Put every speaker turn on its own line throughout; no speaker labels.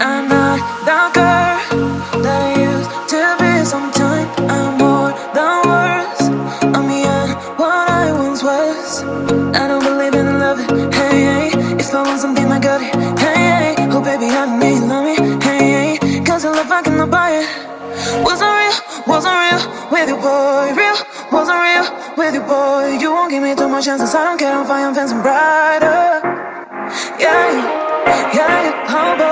not the girl that used to be. Sometimes I'm more than words. I'm beyond what I once was. I don't believe in love. Hey, if I want something, I got it. Hey, oh baby, I you love me. Hey, cause I love I cannot buy it. Wasn't real, wasn't real with you, boy. Real, wasn't real with you, boy. You won't give me too much chances. I don't care if I am fancy brighter. Yeah, yeah, yeah, oh boy,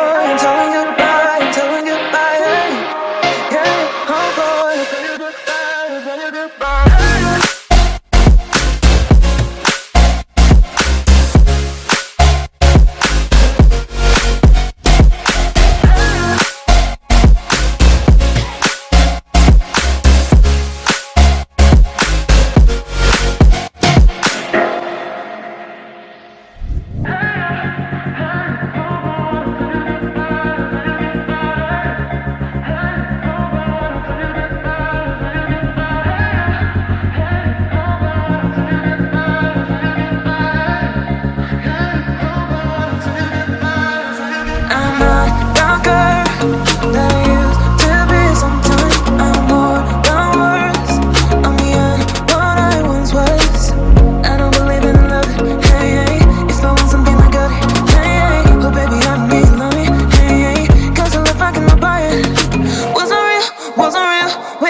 goodbye.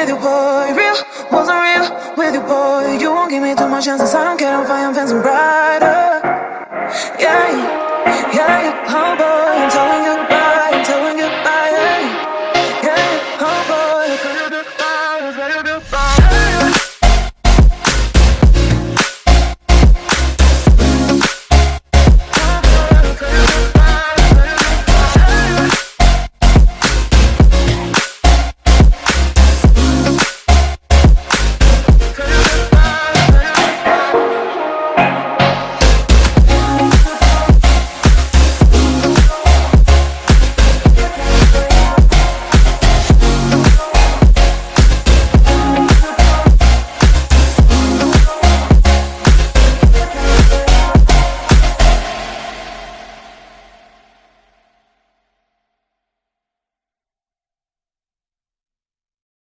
With you, boy. Real, wasn't real with you, boy. You won't give me too much chances. I don't care if I am fancy brighter.